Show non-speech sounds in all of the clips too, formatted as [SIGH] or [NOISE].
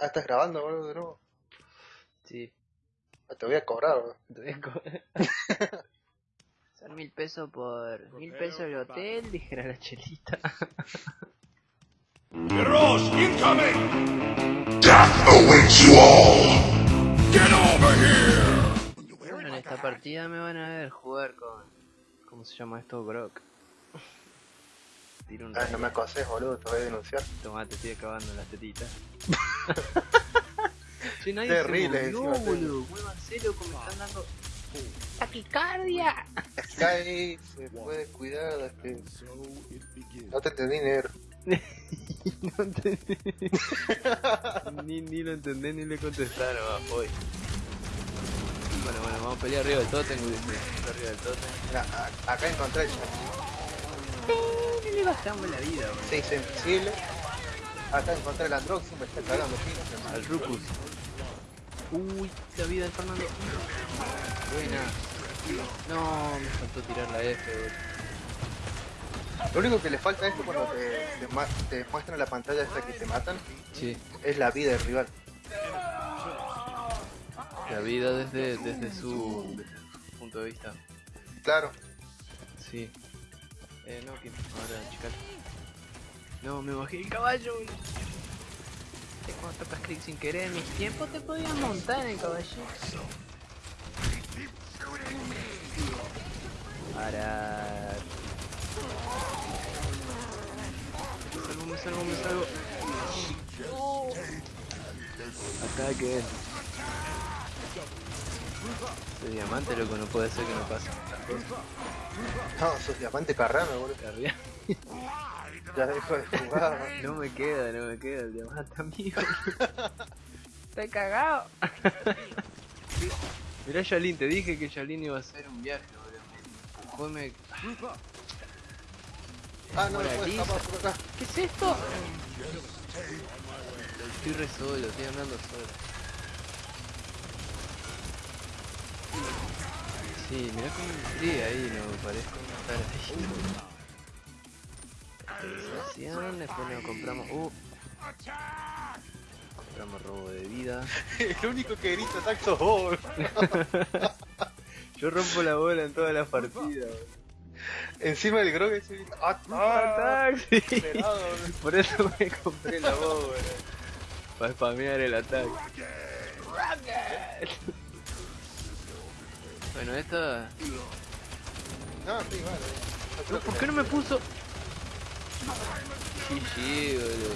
Ah, estás grabando, boludo, de nuevo. Sí, Ah, Te voy a cobrar, boludo. [LAUGHS] te voy a cobrar. [LAUGHS] Son mil pesos por mil pesos el hotel, dijera la chelita. [LAUGHS] Heroes incoming! Death awaits you all! Get over here! Bueno, en esta partida me van a ver jugar con. ¿Cómo se llama esto? Grok. Tiro un Ah, no me acoses, boludo, te voy a denunciar. Tomá, te estoy acabando las tetitas. [LAUGHS] Che, nadie Terrible, se movió, encima, boludo. Muévanse, loco, me están dando. ¡Taquicardia! Sky se puede cuidar de que... No te entendí, negro. [LAUGHS] no entendí. [LAUGHS] ni, ni lo entendí ni le contestaron, ah, voy. Bueno, bueno, vamos a pelear arriba del totem, güey. Arriba del totem. Mira, acá encontré el le bajamos la vida. Se hizo invisible. Acá encontré el Androxy, me está cagando pino. Al Rucus. Uy, la vida del Fernando. Buena. No, me faltó tirar la F. Lo único que le falta a esto cuando te, te, te muestran la pantalla esta que te matan Sí, es la vida del rival. la vida desde, desde, su, desde su punto de vista. Claro. Sí. Eh, no, ahora, chica. No, me bajé el caballo. Viste Cuando tocas clic sin querer, en mis tiempos te podías montar en el caballito. Para. Me salvo, me salvo, me salvo. Oh. Ataque. Ese diamante, loco, no puede ser que no pase. No, sos diamante carrano, boludo. Arriba. [LAUGHS] Ya dejo de jugar. No me queda, no me queda el diamante amigo. Estoy cagado. [LAUGHS] Mirá Yalin, te dije que Yalin iba a hacer un viaje, boludo. Me empujó, me... Ah, no, me escapar por acá. ¿Qué es esto? Estoy re solo, estoy andando solo. Sí, mirá cómo entré ahí, no parezco estar ahí. Después nos compramos... Uh. Compramos robo de vida. [LAUGHS] El único que grita sos vos. [LAUGHS] Yo rompo la bola en todas las partidas. Encima del grog ese grita. [LAUGHS] Esperado, boludo. Por eso me compré la voz, Para spamear el ataque. Bueno, esta... No, sí, vale. No, ¿Por qué no me puso? GG, boludo.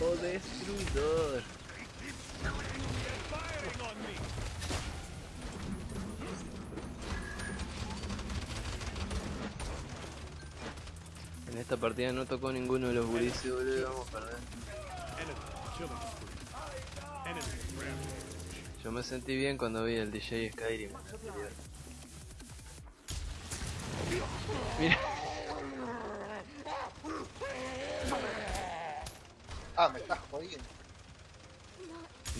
O destruidor. En esta partida no tocó ninguno de los gurises, boludo. Vamos a perder. Yo me sentí bien cuando vi el DJ Skyrim. Mira, Ah, me estás jodiendo.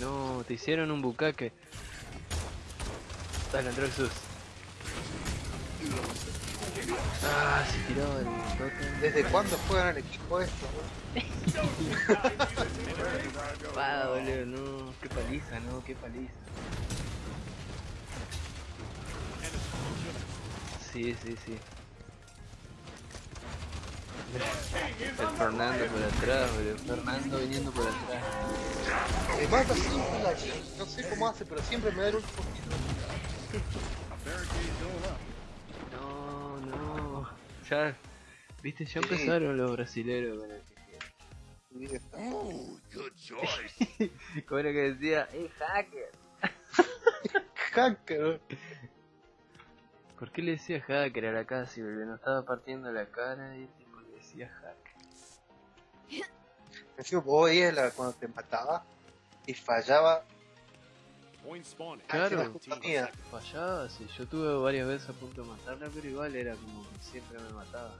no, te hicieron un bucaque. Dale, Androxus. Ah, se tiró el totem. ¿Desde cuándo juegan el equipo esto, [LAUGHS] boludo? Ah, boludo, no, qué paliza, no, qué paliza. Sí, sí, sí. El Fernando por atrás, boludo. Fernando viniendo por atrás. Me mata siempre la. No sé cómo hace, pero siempre me da el último poquito. [LAUGHS] Ya, viste, ya Sí. empezaron los brasileros con el Oh, good choice. [LAUGHS] Como era que decía, ¡eh, hacker! [LAUGHS] Hacker. ¿Por qué le decía hacker a la casi, boludo? No estaba partiendo la cara y el tipo le decía hacker. Encima vos veías cuando te mataba y fallaba. Claro, Ah, sí, culpa mía. Fallaba, sí. Yo tuve varias veces a punto de matarla, pero igual era como que siempre me mataba.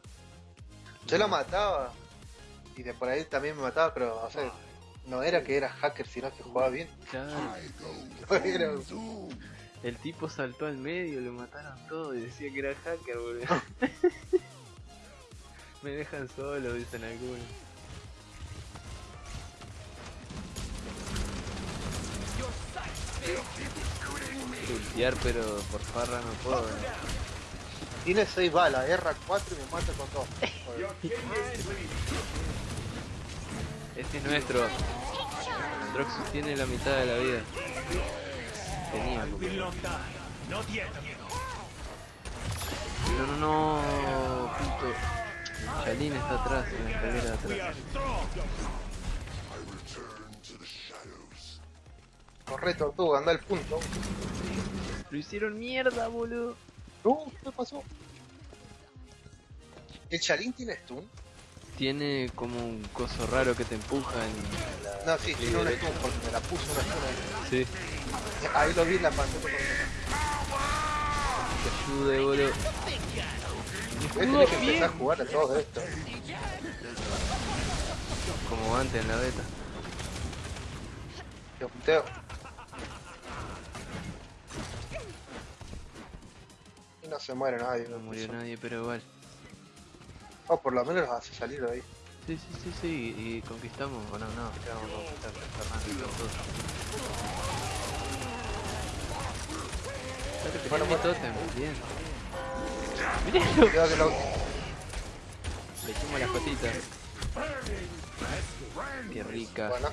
Yo lo mataba y de por ahí también me mataba, pero o sea, no era que era hacker, sino que jugaba bien. Claro. No era- El tipo saltó al medio, lo mataron todo y decía que era hacker, boludo. [LAUGHS] Me dejan solo, dicen algunos. Ultear, pero por farra no puedo. ¿no? Tiene 6 balas, erra 4 y me mata con 2. Este es nuestro. Droxus tiene la mitad de la vida. Tenía. porque- No, no, no. Puto. Chalín está atrás, en la escalera de atrás. Corre, tortuga, anda al punto. Lo hicieron mierda, boludo. No, ¿qué pasó? ¿El Chalín tiene stun? Tiene como un coso raro que te empuja en... No, sí, tiene un stun porque me la puso una stun ahí. Sí. Ahí lo vi en la pantalla. Te ayude, boludo. Voy a tener que empezar a jugar a todo esto. Como antes en la beta. Yo puteo. No se muere nadie. No murió nadie, pero igual. O por lo menos los hace salir de ahí. Sí, sí, sí, sí, y conquistamos, o no, no, quedamos a conquistar Fernando Bueno, bueno. tótem, bien. Cuidado que lo... Le hicimos las patitas. Qué rica. Bueno,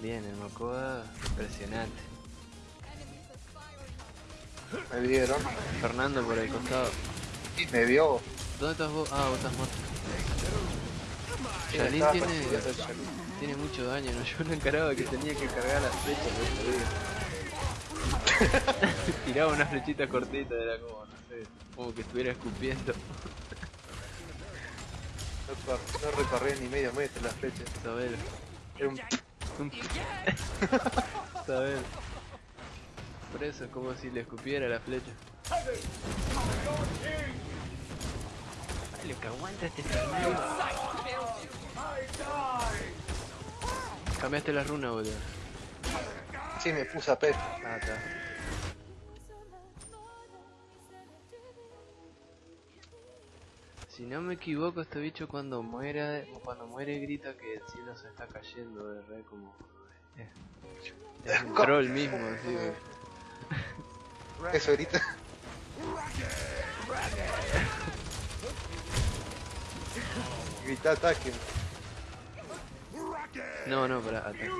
Bien, el Mocoa, impresionante. Me vieron. Fernando por el costado. Me vio. ¿Dónde estás vos? Ah, vos estás muerto. Estaba tiene, tiene mucho daño, ¿no? [LAUGHS] Yo no encaraba que tenía que cargar las flechas, ¿no? [LAUGHS] Tiraba una flechita cortita, era como, no sé, como que estuviera escupiendo. No, cor- no recorrí ni medio metro la flecha. Sabelo. Era un... Un- [LAUGHS] Sabelo. Por eso es como si le escupiera la flecha. Ay, lo que aguanta este Fernando. Cambiaste la runa, boludo. Sí, me puse a pecho. Ah, está. Si no me equivoco, este bicho cuando muera, cuando muere grita que el cielo se está cayendo, de re como... eh, Es un [LAUGHS] troll mismo, así. Eso grita. Grita ataque. No, no, pará, ataque.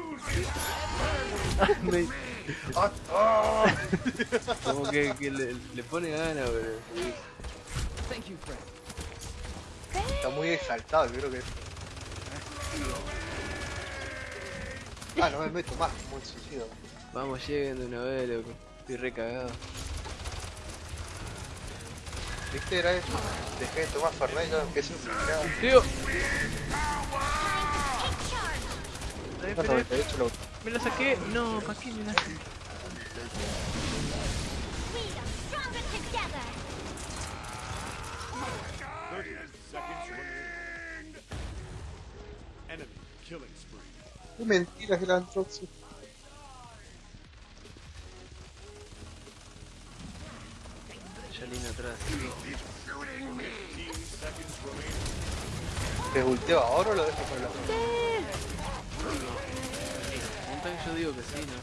Me- [LAUGHS] como que, que le, le pone ganas, boludo. Está muy exaltado, creo que. Ah, no me meto más, muy suicido. Vamos, lleguen de una vez, loco. Estoy re cagado. ¿Viste? Era eso. Dejé de tomar Fernet y ya empecé a. ¡Tío! Ay, No, pero 98 lo me lo saqué. No, ¿para qué me la saqué? We are stronger together. 30 seconds remaining. Enemy killing spree. Qué mentiras el Antroxus. Atrás. 15 seconds remaining. ¿Te ulteo ahora o lo dejo para la Un tanque yo digo que sí, ¿no?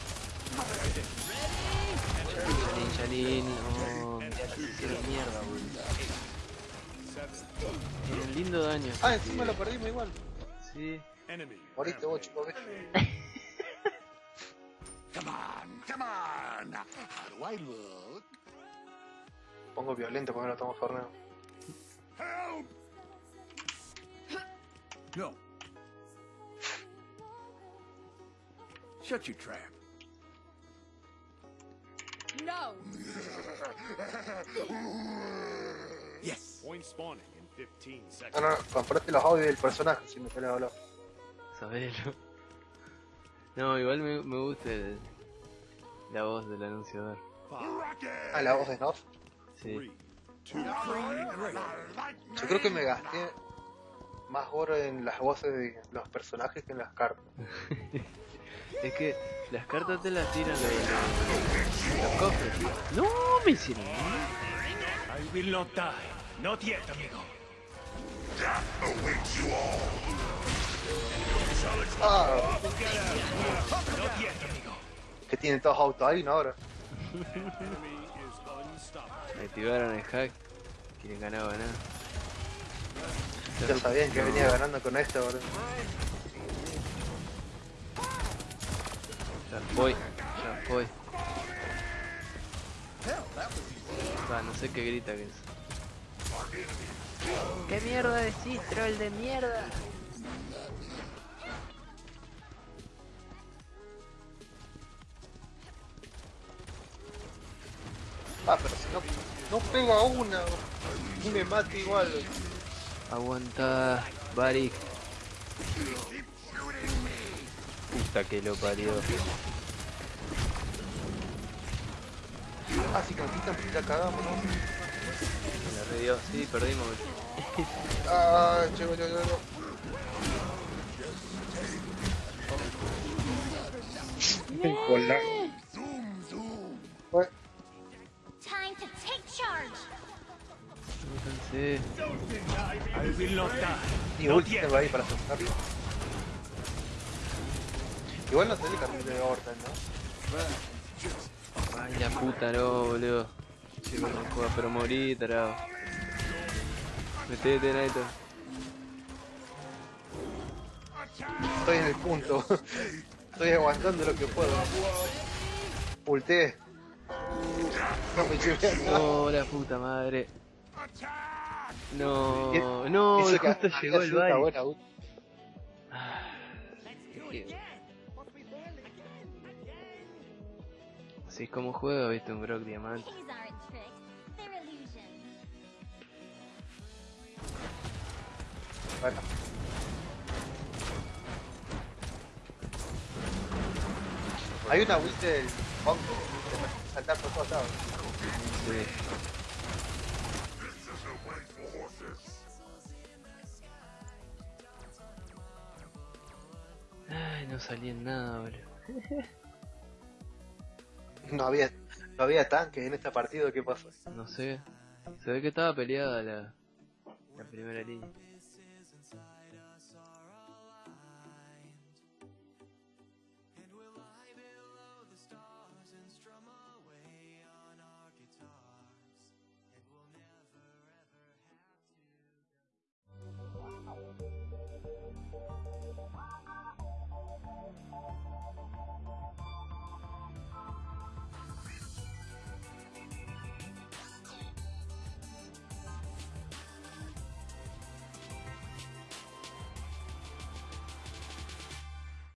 Shalin, Shalin, no. Se hicieron mierda, boludo. Tienen lindo daño. Ah, encima lo perdimos igual. Sí. Moriste vos, chico, ves. Come on, come on. How do I look? Pongo violento porque no tomo. Help! No. Shut your trap. No. [LAUGHS] Yes. Point spawning in 15 No, seconds. no, no, comprate los audios del personaje si me querés hablar. Sabelo. No, igual me, me gusta el- la voz del anunciador. Ah, la voz de Snuff. Sí. Yo creo que me gasté más oro en las voces de los personajes que en las cartas. [LAUGHS] Es que las cartas te las tiran los, los, los cofres. No, me hicieron. mierda. will not die. Not yet, amigo. Ah, que tienen todos autos ahí, ¿no? Ahora. [LAUGHS] Unstoppable. Activaron el hack. Quieren ganar, ganar. Ya sabían que venía ganando con esto, boludo. Ya voy, ya voy. Va, no sé qué grita que es. ¿Qué mierda decís, troll de mierda? Ah, pero si no, no pega una y me mata igual. Aguanta, Barik. Puta que lo parió. Ah, si conquistan, pues ya cagamos, ¿no? Me la redio. Sí, perdimos. Ah, llego, llego, llego. Hola. Die. y ulti ahí para asustarlo. Igual no tenés carril de Horton, ¿no? Ay, la puta, no, boludo. Sí, no juega, pero morí, tarado. Metete, Naito. Estoy en el punto. Estoy aguantando lo que puedo. Ulté. No me nada. Oh, la puta madre. No, Eso no, que justo había llegó el baile. buena ulti. Así es como juego, viste, un Brock Diamante. Bueno. Hay una ulti del Punk que saltar por todos lados. Sí. No salí en nada, boludo. [LAUGHS] No había, no había tanques en este partido, ¿qué pasó? No sé. Se ve que estaba peleada la, la primera línea.